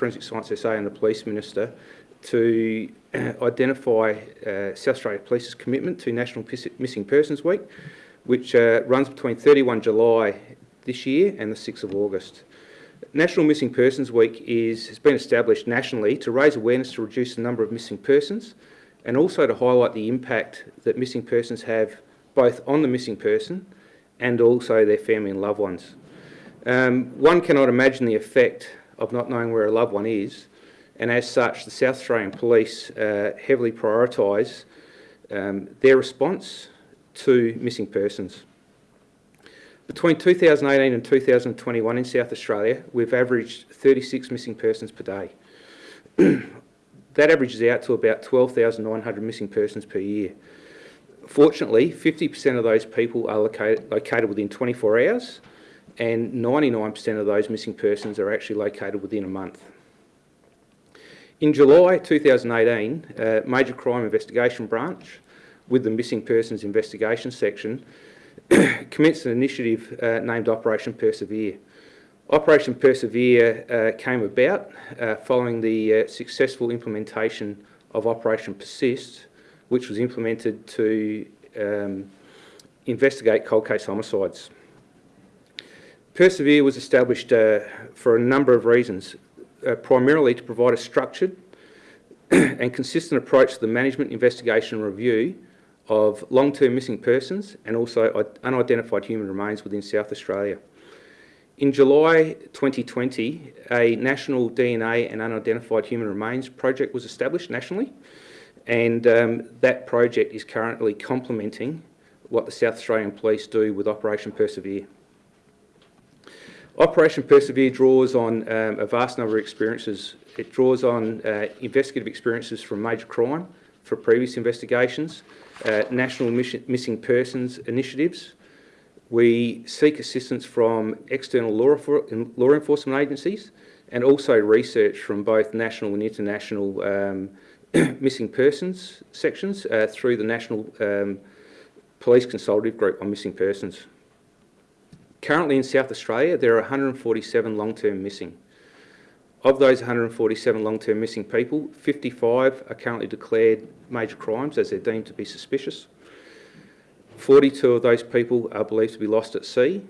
Forensic Science SA and the Police Minister to uh, identify uh, South Australia Police's commitment to National Missing Persons Week, which uh, runs between 31 July this year and the 6th of August. National Missing Persons Week is, has been established nationally to raise awareness to reduce the number of missing persons and also to highlight the impact that missing persons have both on the missing person and also their family and loved ones. Um, one cannot imagine the effect of not knowing where a loved one is and as such the South Australian Police uh, heavily prioritise um, their response to missing persons. Between 2018 and 2021 in South Australia, we've averaged 36 missing persons per day. that averages out to about 12,900 missing persons per year. Fortunately, 50% of those people are located, located within 24 hours and 99% of those missing persons are actually located within a month. In July 2018, uh, Major Crime Investigation Branch, with the Missing Persons Investigation Section, commenced an initiative uh, named Operation Persevere. Operation Persevere uh, came about uh, following the uh, successful implementation of Operation Persist, which was implemented to um, investigate cold case homicides. Persevere was established uh, for a number of reasons, uh, primarily to provide a structured and consistent approach to the management, investigation and review of long-term missing persons and also unidentified human remains within South Australia. In July 2020, a national DNA and unidentified human remains project was established nationally and um, that project is currently complementing what the South Australian Police do with Operation Persevere. Operation Persevere draws on um, a vast number of experiences. It draws on uh, investigative experiences from major crime for previous investigations, uh, national missing persons initiatives. We seek assistance from external law, law enforcement agencies and also research from both national and international um, missing persons sections uh, through the National um, Police Consultative Group on Missing Persons. Currently in South Australia, there are 147 long-term missing. Of those 147 long-term missing people, 55 are currently declared major crimes as they're deemed to be suspicious. 42 of those people are believed to be lost at sea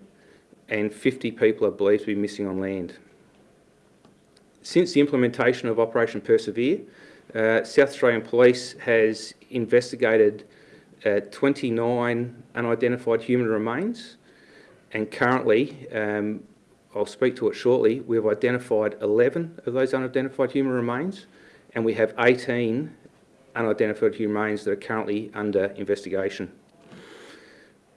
and 50 people are believed to be missing on land. Since the implementation of Operation Persevere, uh, South Australian Police has investigated uh, 29 unidentified human remains and currently um, I'll speak to it shortly, we've identified 11 of those unidentified human remains and we have 18 unidentified human remains that are currently under investigation.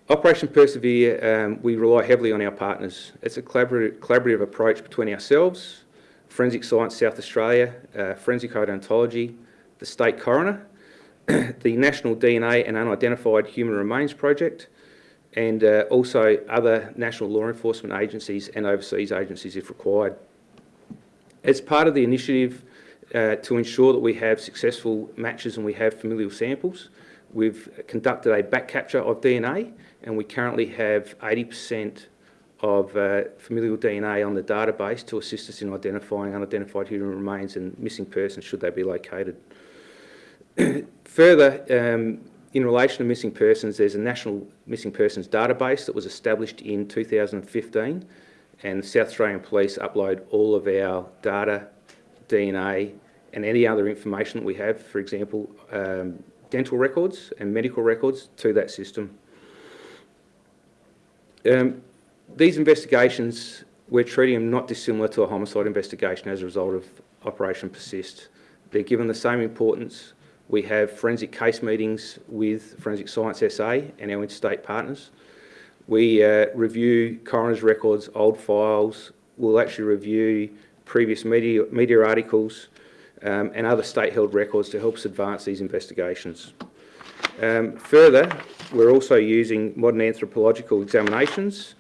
Operation Persevere, um, we rely heavily on our partners. It's a collaborative, collaborative approach between ourselves, Forensic Science South Australia, uh, Forensic Odontology, the State Coroner, the National DNA and Unidentified Human Remains Project, and uh, also other national law enforcement agencies and overseas agencies if required. As part of the initiative uh, to ensure that we have successful matches and we have familial samples, we've conducted a back capture of DNA and we currently have 80% of uh, familial DNA on the database to assist us in identifying unidentified human remains and missing persons should they be located. Further, um, in relation to missing persons, there's a national missing persons database that was established in 2015 and South Australian Police upload all of our data, DNA and any other information that we have, for example, um, dental records and medical records to that system. Um, these investigations, we're treating them not dissimilar to a homicide investigation as a result of Operation Persist. They're given the same importance we have forensic case meetings with Forensic Science SA and our interstate partners. We uh, review coroner's records, old files. We'll actually review previous media, media articles um, and other state-held records to help us advance these investigations. Um, further, we're also using modern anthropological examinations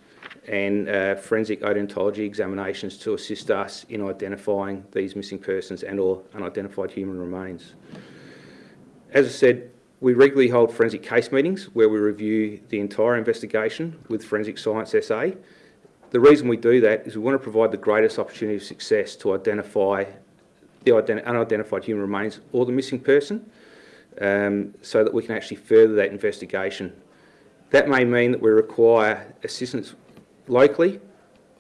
and uh, forensic odontology examinations to assist us in identifying these missing persons and or unidentified human remains. As I said, we regularly hold forensic case meetings where we review the entire investigation with Forensic Science SA. The reason we do that is we want to provide the greatest opportunity of success to identify the ident- unidentified human remains or the missing person um, so that we can actually further that investigation. That may mean that we require assistance locally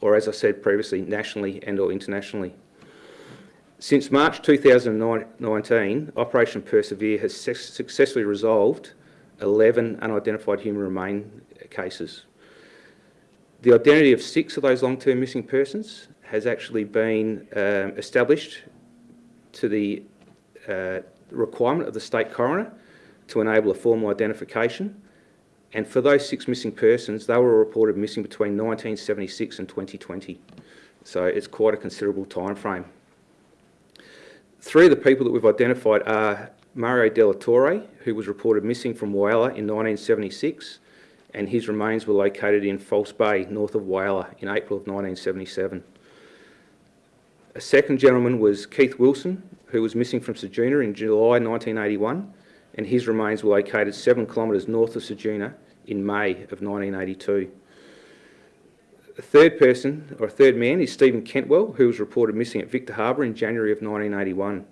or, as I said previously, nationally and or internationally. Since March 2019, Operation Persevere has successfully resolved 11 unidentified human remain cases. The identity of six of those long-term missing persons has actually been um, established to the uh, requirement of the state coroner to enable a formal identification. And for those six missing persons, they were reported missing between 1976 and 2020. So it's quite a considerable time frame. Three of the people that we've identified are Mario Della Torre, who was reported missing from Whyalla in 1976, and his remains were located in False Bay, north of Whyalla, in April of 1977. A second gentleman was Keith Wilson, who was missing from Ceduna in July 1981, and his remains were located seven kilometres north of Ceduna in May of 1982. A third person, or a third man, is Stephen Kentwell, who was reported missing at Victor Harbour in January of 1981,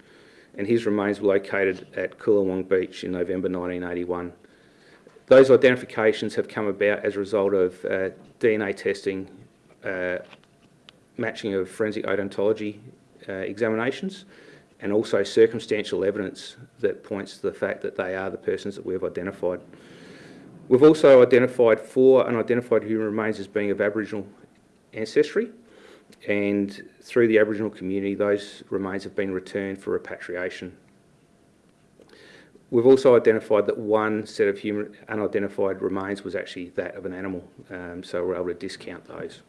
and his remains were located at Coolawong Beach in November 1981. Those identifications have come about as a result of uh, DNA testing, uh, matching of forensic odontology uh, examinations, and also circumstantial evidence that points to the fact that they are the persons that we've identified. We've also identified four unidentified human remains as being of Aboriginal ancestry, and through the Aboriginal community, those remains have been returned for repatriation. We've also identified that one set of human unidentified remains was actually that of an animal, um, so we're able to discount those.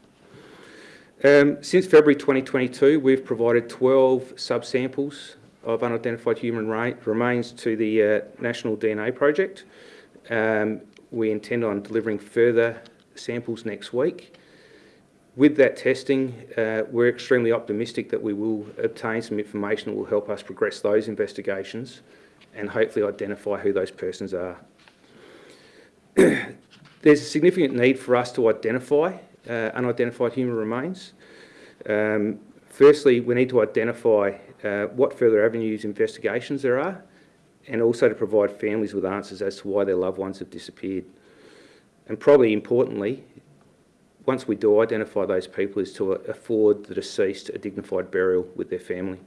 Um, since February 2022, we've provided 12 subsamples of unidentified human remains to the uh, National DNA Project. Um, we intend on delivering further samples next week. With that testing, uh, we're extremely optimistic that we will obtain some information that will help us progress those investigations and hopefully identify who those persons are. There's a significant need for us to identify uh, unidentified human remains. Um, firstly, we need to identify uh, what further avenues investigations there are and also to provide families with answers as to why their loved ones have disappeared. And probably importantly, once we do identify those people, is to afford the deceased a dignified burial with their family.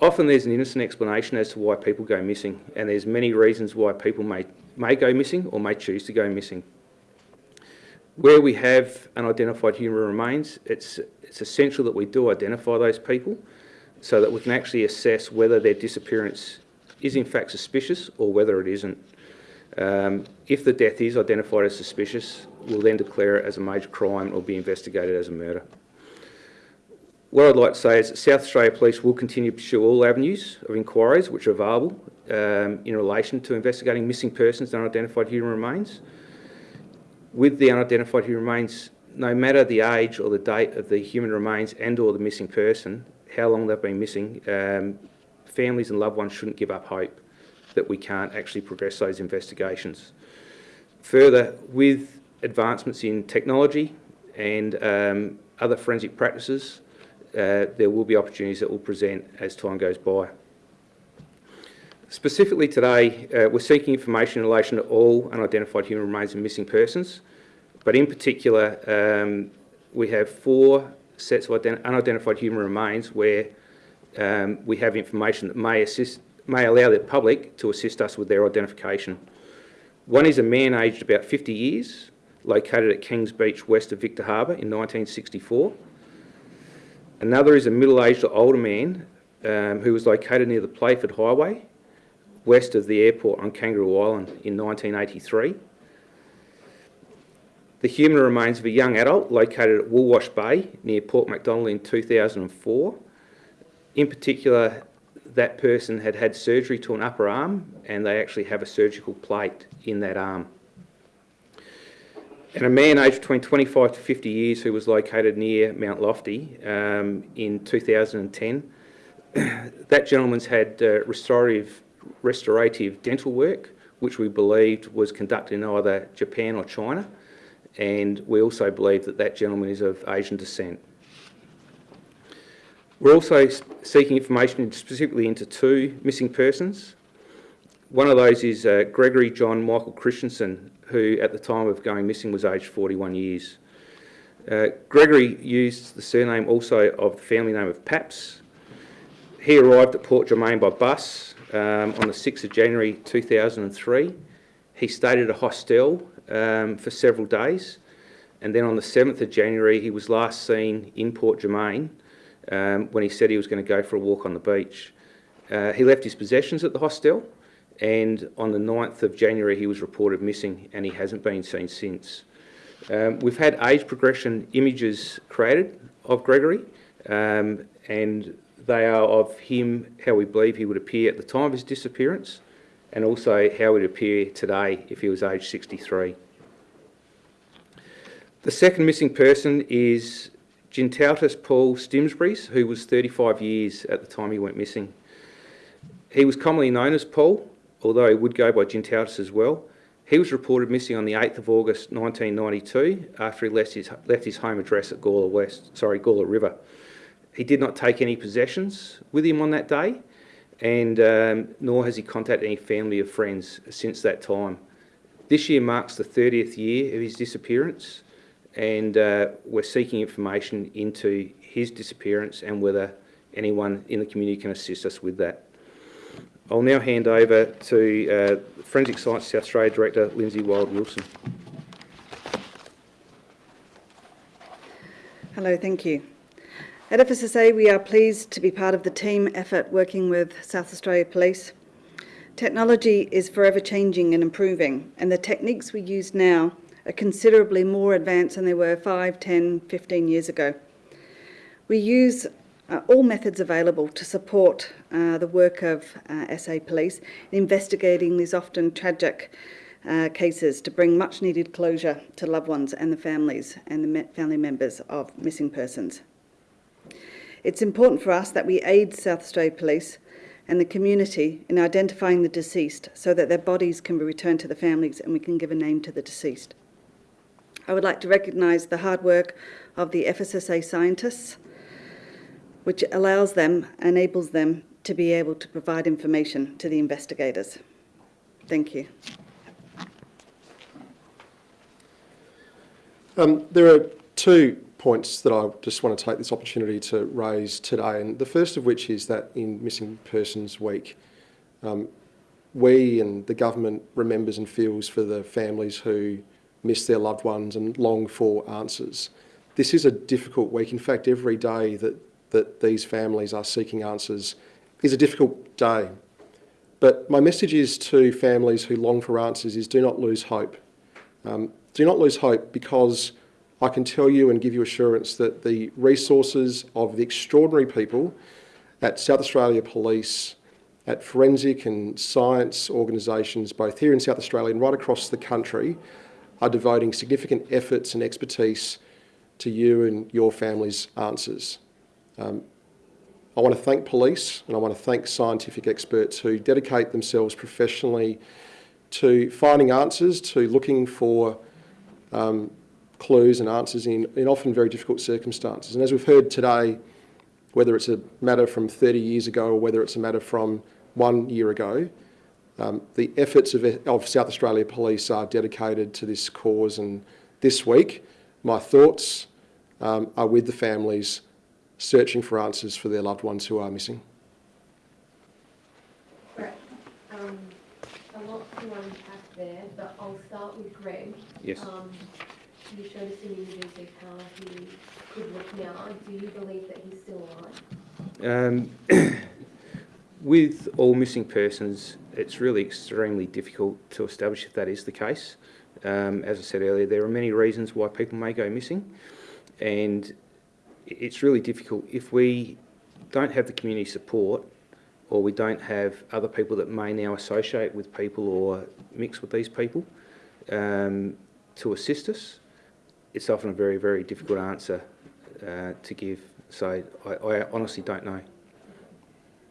Often there's an innocent explanation as to why people go missing, and there's many reasons why people may, may go missing or may choose to go missing. Where we have unidentified human remains, it's, it's essential that we do identify those people so that we can actually assess whether their disappearance is in fact suspicious or whether it isn't. Um, if the death is identified as suspicious, we'll then declare it as a major crime or be investigated as a murder. What I'd like to say is that South Australia Police will continue to pursue all avenues of inquiries which are available um, in relation to investigating missing persons and unidentified human remains. With the unidentified human remains, no matter the age or the date of the human remains and or the missing person, how long they've been missing, um, families and loved ones shouldn't give up hope that we can't actually progress those investigations. Further, with advancements in technology and um, other forensic practices, uh, there will be opportunities that will present as time goes by. Specifically today, uh, we're seeking information in relation to all unidentified human remains and missing persons, but in particular, um, we have four sets of unidentified human remains where um, we have information that may, assist, may allow the public to assist us with their identification. One is a man aged about 50 years, located at Kings Beach west of Victor Harbour in 1964. Another is a middle-aged or older man um, who was located near the Playford Highway, west of the airport on Kangaroo Island in 1983. The human remains of a young adult located at Woolwash Bay near Port MacDonnell in 2004. In particular, that person had had surgery to an upper arm and they actually have a surgical plate in that arm and a man aged between 25 to 50 years who was located near Mount Lofty um, in 2010. that gentleman's had uh, restorative, restorative dental work, which we believed was conducted in either Japan or China. And we also believe that that gentleman is of Asian descent. We're also seeking information specifically into two missing persons. One of those is uh, Gregory John Michael Christensen, who at the time of going missing was aged 41 years. Uh, Gregory used the surname also of the family name of Paps. He arrived at Port Germein by bus um, on the 6th of January 2003. He stayed at a hostel um, for several days, and then on the 7th of January he was last seen in Port Germein um, when he said he was going to go for a walk on the beach. Uh, he left his possessions at the hostel, and on the 9th of January he was reported missing, and he hasn't been seen since. Um, we've had age progression images created of Gregory, um, and they are of him, how we believe he would appear at the time of his disappearance, and also how he would appear today if he was aged 63. The second missing person is Gintautas Paul Stimsbury's, who was 35 years at the time he went missing. He was commonly known as Paul, although he would go by Gintautas as well. He was reported missing on the 8th of August 1992 after he left his, left his home address at Gawler West, sorry, Gawler River. He did not take any possessions with him on that day, and um, nor has he contacted any family or friends since that time. This year marks the 30th year of his disappearance, and uh, we're seeking information into his disappearance and whether anyone in the community can assist us with that. I'll now hand over to uh, Forensic Science South Australia Director Linzi Wild Wilson. Hello, thank you. At FSSA, we are pleased to be part of the team effort working with South Australia Police. Technology is forever changing and improving, and the techniques we use now are considerably more advanced than they were 5, 10, 15 years ago. We use uh, all methods available to support uh, the work of uh, SA Police in investigating these often tragic uh, cases to bring much needed closure to loved ones and the families and the family members of missing persons. It's important for us that we aid South Australia Police and the community in identifying the deceased so that their bodies can be returned to the families and we can give a name to the deceased. I would like to recognise the hard work of the FSSA scientists, which allows them, enables them to be able to provide information to the investigators. Thank you. Um, there are two points that I just want to take this opportunity to raise today, and the first of which is that in Missing Persons Week, um, we and the government remembers and feels for the families who miss their loved ones and long for answers. This is a difficult week. In fact, every day that, that these families are seeking answers is a difficult day. But my message is to families who long for answers is do not lose hope. Um, do not lose hope because I can tell you and give you assurance that the resources of the extraordinary people at South Australia Police, at forensic and science organisations, both here in South Australia and right across the country, are devoting significant efforts and expertise to you and your family's answers. Um, I want to thank police and I want to thank scientific experts who dedicate themselves professionally to finding answers, to looking for um, clues and answers in, in often very difficult circumstances. And as we've heard today, whether it's a matter from 30 years ago or whether it's a matter from one year ago, um, the efforts of, of South Australia Police are dedicated to this cause. And this week, my thoughts um, are with the families searching for answers for their loved ones who are missing. Right. Um, a lot to unpack there, but I'll start with Greg. Yes. You showed us images of how he could look now. Do you believe that he's still alive? Um, with all missing persons, it's really extremely difficult to establish if that is the case. Um, as I said earlier, there are many reasons why people may go missing, and it's really difficult if we don't have the community support or we don't have other people that may now associate with people or mix with these people um, to assist us. It's often a very, very difficult answer uh, to give. So I, I honestly don't know.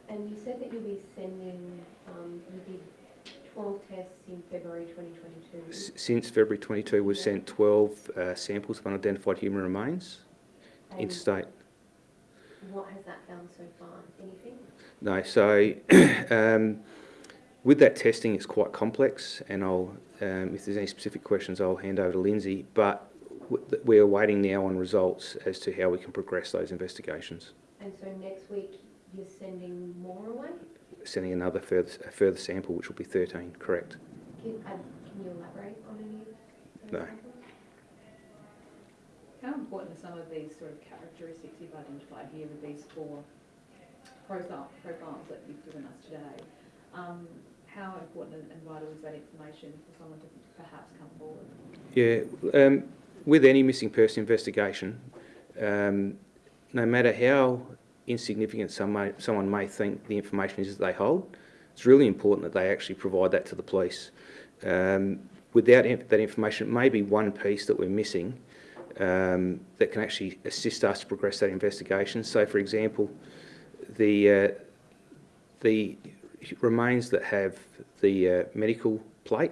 And you said that you'll be sending, um, you did 12 tests in February 2022. S- Since February 22, we've sent 12 uh, samples of unidentified human remains And interstate. what has that found so far? Anything? No, so um, with that testing, it's quite complex, and I'll, um, if there's any specific questions, I'll hand over to Linzi. But w- we're waiting now on results as to how we can progress those investigations. And so next week you're sending more away? Sending another further, a further sample, which will be 13, correct? Can, uh, can you elaborate on any of those No. samples? How important are some of these sort of characteristics you've identified here with these four profile, profiles that you've given us today? Um, how important and vital is that information for someone to perhaps come forward? Yeah, um, with any missing person investigation, um, no matter how insignificant some may, someone may think the information is that they hold, it's really important that they actually provide that to the police. Um, without that information, it may be one piece that we're missing um, that can actually assist us to progress that investigation. So, for example, the uh, the remains that have the uh, medical plate,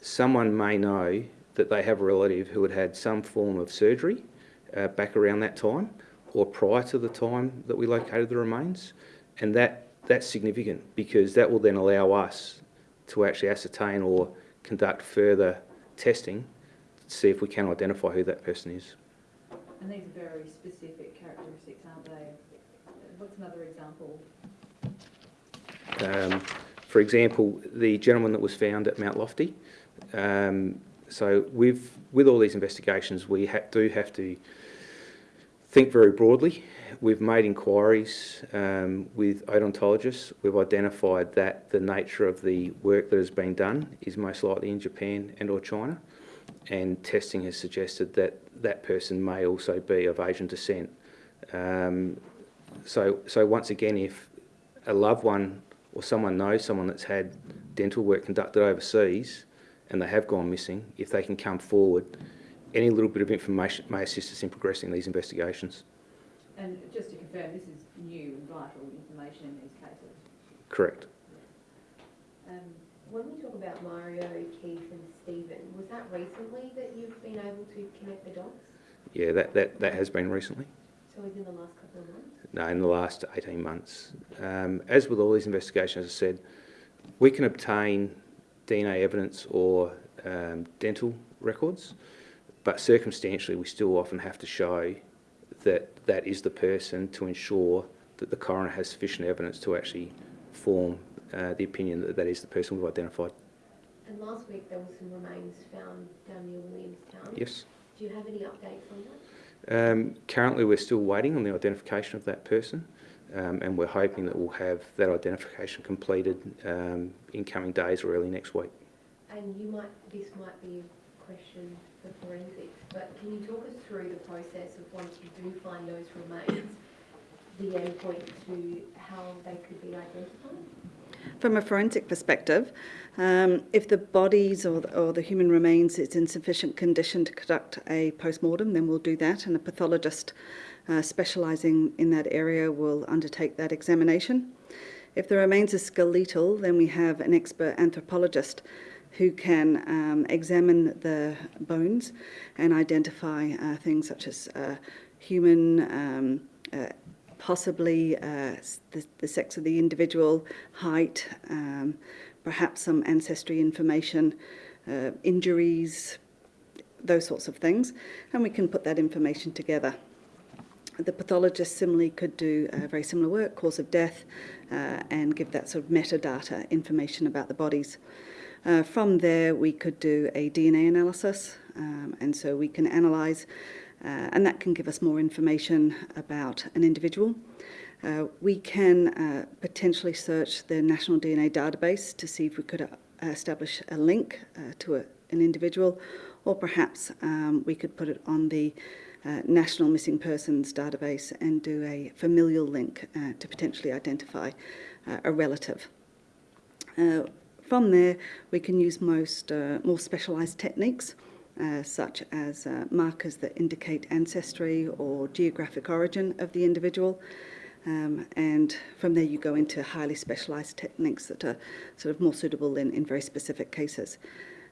someone may know that they have a relative who had had some form of surgery uh, back around that time or prior to the time that we located the remains. And that, that's significant because that will then allow us to actually ascertain or conduct further testing to see if we can identify who that person is. And these are very specific characteristics, aren't they? What's another example? Um, for example, the gentleman that was found at Mount Lofty. Um, so with with all these investigations, we ha- do have to think very broadly. We've made inquiries um, with odontologists. We've identified that the nature of the work that has been done is most likely in Japan and or China, and testing has suggested that that person may also be of Asian descent. Um, so, so once again, if a loved one or someone knows someone that's had dental work conducted overseas and they have gone missing, if they can come forward, any little bit of information may assist us in progressing these investigations. And just to confirm, this is new and vital information in these cases. Correct. Um, When we talk about Mario, Keith and Stephen, was that recently that you've been able to connect the dots? Yeah, that, that, that has been recently. So within the last couple of months? No, in the last 18 months. Um, as with all these investigations, as I said, we can obtain DNA evidence or um, dental records, but circumstantially, we still often have to show that that is the person to ensure that the coroner has sufficient evidence to actually form uh, the opinion that that is the person we've identified. And last week there were some remains found down near Williamstown. Yes. Do you have any updates on that? Um, currently, we're still waiting on the identification of that person, um, and we're hoping that we'll have that identification completed um, in coming days or early next week. And you might, this might be a question for forensics, but can you talk us through the process of once you do find those remains, the endpoint to how they could be identified? From a forensic perspective, um, if the bodies or the, or the human remains is in sufficient condition to conduct a post-mortem, then we'll do that, and a pathologist uh, specialising in that area will undertake that examination. If the remains are skeletal, then we have an expert anthropologist who can um, examine the bones and identify uh, things such as uh, human, um, uh, possibly uh, the, the sex of the individual, height, um, perhaps some ancestry information, uh, injuries, those sorts of things, and we can put that information together. The pathologist similarly could do very similar work, cause of death, uh, and give that sort of metadata information about the bodies. Uh, from there, we could do a DNA analysis, um, and so we can analyse, uh, and that can give us more information about an individual. Uh, we can uh, potentially search the National DNA Database to see if we could establish a link to a, an individual, or perhaps um, we could put it on the uh, National Missing Persons Database and do a familial link uh, to potentially identify uh, a relative. Uh, from there, we can use most more specialised techniques, such as markers that indicate ancestry or geographic origin of the individual. Um, and from there, you go into highly specialised techniques that are sort of more suitable in, in very specific cases.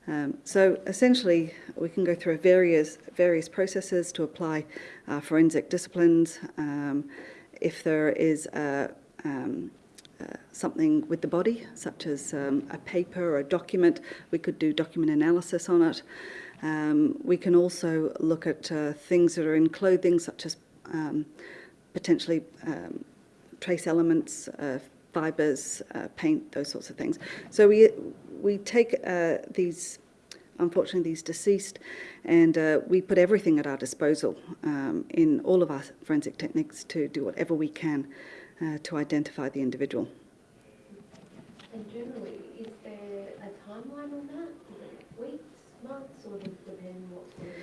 Um, so essentially, we can go through various various processes to apply uh, forensic disciplines. Um, if there is a, um, uh, something with the body, such as um, a paper or a document, we could do document analysis on it. Um, we can also look at uh, things that are in clothing, such as um, potentially trace elements, fibres, uh, paint, those sorts of things. So we we take uh, these, unfortunately, these deceased, and uh, we put everything at our disposal um, in all of our forensic techniques to do whatever we can uh, to identify the individual. And generally, is there a timeline on that? weeks, months, or does it depend what sort of?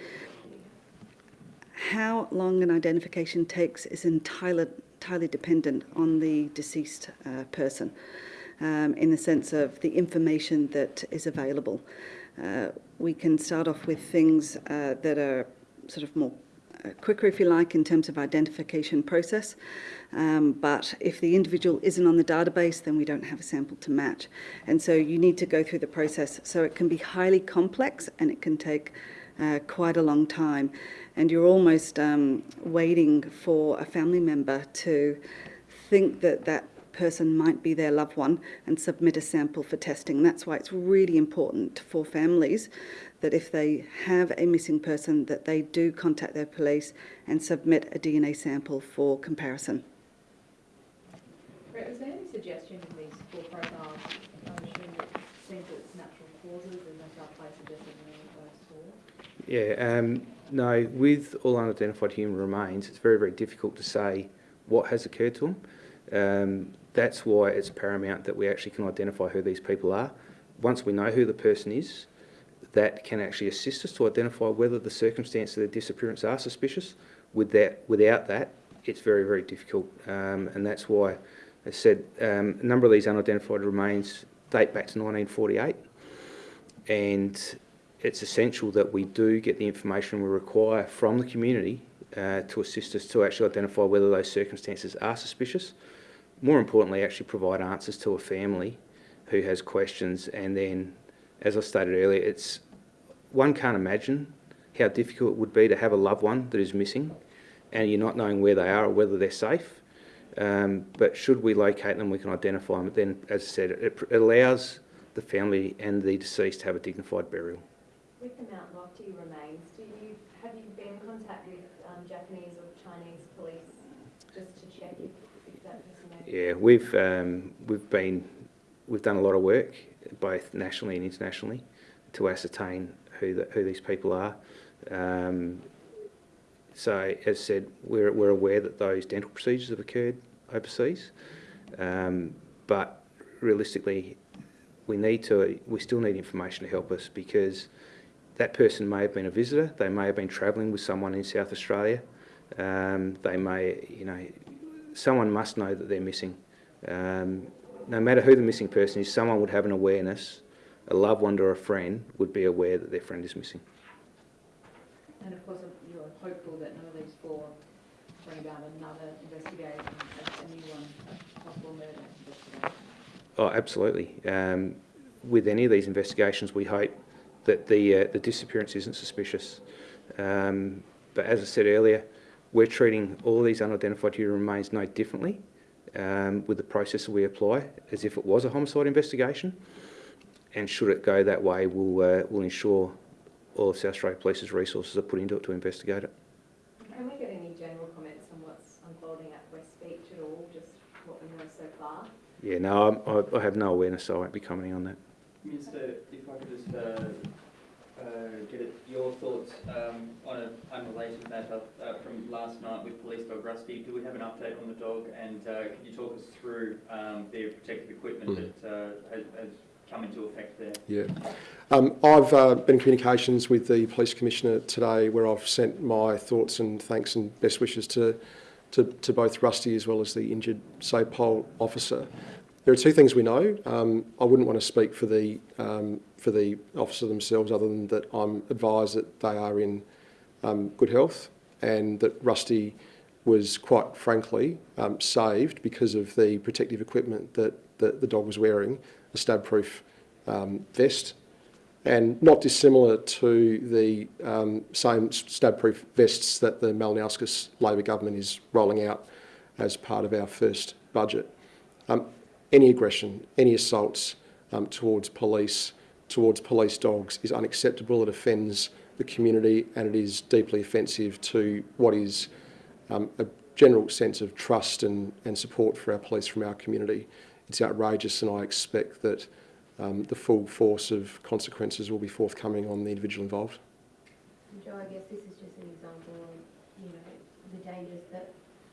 How long an identification takes is entirely, entirely dependent on the deceased uh, person um, in the sense of the information that is available. Uh, we can start off with things uh, that are sort of more uh, quicker, if you like, in terms of identification process. Um, but if the individual isn't on the database, then we don't have a sample to match. And so you need to go through the process. So it can be highly complex and it can take uh, quite a long time. And you're almost um, waiting for a family member to think that that person might be their loved one and submit a sample for testing. That's why it's really important for families that if they have a missing person that they do contact their police and submit a DNA sample for comparison. Brett, was there any suggestion in these four profiles, I'm assuming it seems that it's natural causes and that's our place suggesting those four? Yeah, um, no, with all unidentified human remains, it's very, very difficult to say what has occurred to them. Um, that's why it's paramount that we actually can identify who these people are. Once we know who the person is, that can actually assist us to identify whether the circumstances of their disappearance are suspicious. With that, without that, it's very, very difficult. Um, and that's why, as I said, um, a number of these unidentified remains date back to 1948. And it's essential that we do get the information we require from the community uh, to assist us to actually identify whether those circumstances are suspicious. More importantly, actually provide answers to a family who has questions. And then, as I stated earlier, it's one can't imagine how difficult it would be to have a loved one that is missing and you're not knowing where they are or whether they're safe. Um, but should we locate them, we can identify them. Then, as I said, it, it allows the family and the deceased to have a dignified burial. With the Mount Lofty remains, do you, have you been in contact with um, Japanese or Chinese police just to check if, if that person Yeah, we've um, we've been we've done a lot of work both nationally and internationally to ascertain who the, who these people are. Um, so, as said, we're we're aware that those dental procedures have occurred overseas, um, but realistically, we need to we still need information to help us because that person may have been a visitor, they may have been travelling with someone in South Australia, um, they may, you know, someone must know that they're missing. Um, no matter who the missing person is, someone would have an awareness, a loved one or a friend would be aware that their friend is missing. And of course, you're hopeful that none of these four bring about another investigation, a new one, a possible murder investigation. Oh, absolutely. Um, with any of these investigations, we hope that the uh, the disappearance isn't suspicious. Um, but as I said earlier, we're treating all these unidentified human remains no differently um, with the process that we apply as if it was a homicide investigation. And should it go that way, we'll, uh, we'll ensure all of South Australia Police's resources are put into it to investigate it. Can we get any general comments on what's unfolding at West Beach at all, just what we know so far? Yeah, no, I'm, I, I have no awareness, so I won't be commenting on that. Minister, if I could just uh, uh, your thoughts um, on an unrelated matter uh, from last night with police dog Rusty. Do we have an update on the dog and uh, can you talk us through um, the protective equipment Mm. that uh, has, has come into effect there? Yeah. Um, I've uh, been in communications with the Police Commissioner today where I've sent my thoughts and thanks and best wishes to, to, to both Rusty as well as the injured SAPOL officer. There are two things we know. Um, I wouldn't want to speak for the, um, for the officer themselves other than that I'm advised that they are in um, good health and that Rusty was quite frankly um, saved because of the protective equipment that, that the dog was wearing, a stab-proof um, vest, and not dissimilar to the um, same stab-proof vests that the Malinauskas Labor government is rolling out as part of our first budget. Um, any aggression, any assaults um, towards police, towards police dogs is unacceptable. It offends the community and it is deeply offensive to what is um, a general sense of trust and, and support for our police from our community. It's outrageous and I expect that um, the full force of consequences will be forthcoming on the individual involved. Joe, I guess this is just an example of, you know, the dangers that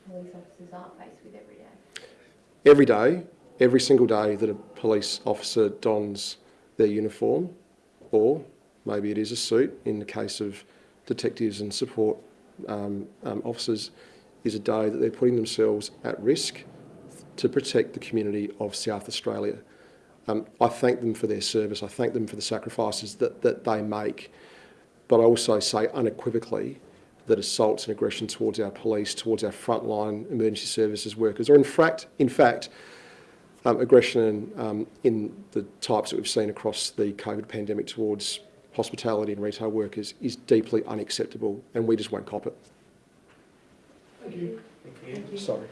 police officers are faced with every day. Every day, every single day that a police officer dons their uniform, or maybe it is a suit in the case of detectives and support um, um, officers, is a day that they're putting themselves at risk to protect the community of South Australia. Um, I thank them for their service. I thank them for the sacrifices that, that they make. But I also say unequivocally that assaults and aggression towards our police, towards our frontline emergency services workers, or in fact, in fact, um, aggression um, in the types that we've seen across the COVID pandemic towards hospitality and retail workers is deeply unacceptable, and we just won't cop it. Thank you. Sorry.